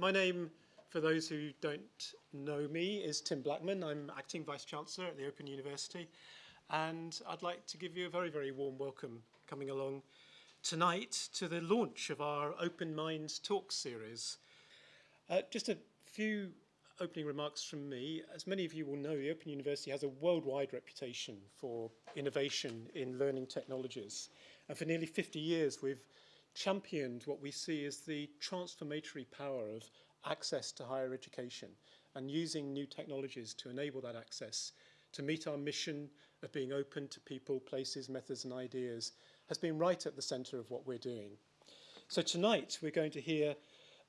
my name, for those who don't know me, is Tim Blackman. I'm Acting Vice-Chancellor at the Open University. And I'd like to give you a very, very warm welcome coming along tonight to the launch of our Open Minds Talk series. Uh, just a few opening remarks from me. As many of you will know, the Open University has a worldwide reputation for innovation in learning technologies. And for nearly 50 years, we've championed what we see as the transformatory power of access to higher education and using new technologies to enable that access to meet our mission of being open to people, places, methods and ideas has been right at the centre of what we're doing. So tonight we're going to hear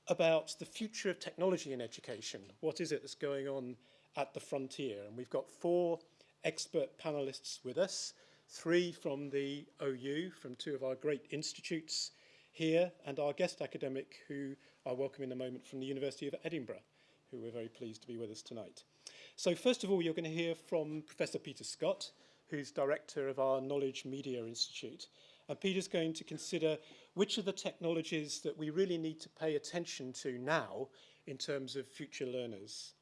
about the future of technology in education. What is it that's going on at the frontier? And we've got four expert panelists with us, three from the OU, from two of our great institutes, here and our guest academic who I'll welcome in a moment from the University of Edinburgh, who we're very pleased to be with us tonight. So first of all, you're going to hear from Professor Peter Scott, who's director of our Knowledge Media Institute. And Peter's going to consider which are the technologies that we really need to pay attention to now in terms of future learners.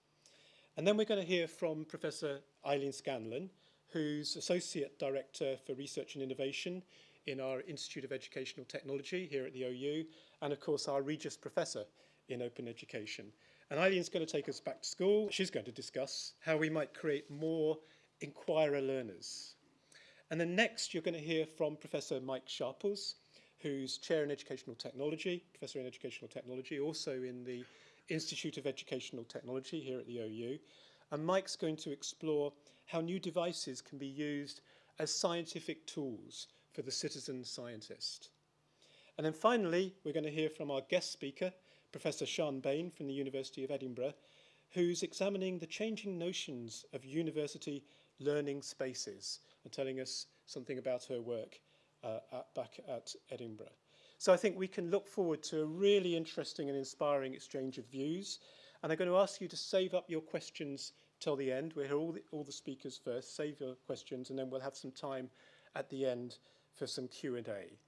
And then we're going to hear from Professor Eileen Scanlon, who's Associate Director for Research and Innovation in our Institute of Educational Technology here at the OU, and of course our Regius Professor in Open Education. And Eileen's going to take us back to school. She's going to discuss how we might create more inquirer learners. And then next you're going to hear from Professor Mike Sharples, who's Chair in Educational Technology, Professor in Educational Technology, also in the Institute of Educational Technology here at the OU. And Mike's going to explore how new devices can be used as scientific tools for the citizen scientist. And then finally, we're going to hear from our guest speaker, Professor Sian Bayne from the University of Edinburgh, who's examining the changing notions of university learning spaces and telling us something about her work uh, at, back at Edinburgh. So I think we can look forward to a really interesting and inspiring exchange of views. And I'm going to ask you to save up your questions till the end. We'll hear all the, all the speakers first, save your questions, and then we'll have some time at the end for some Q&A.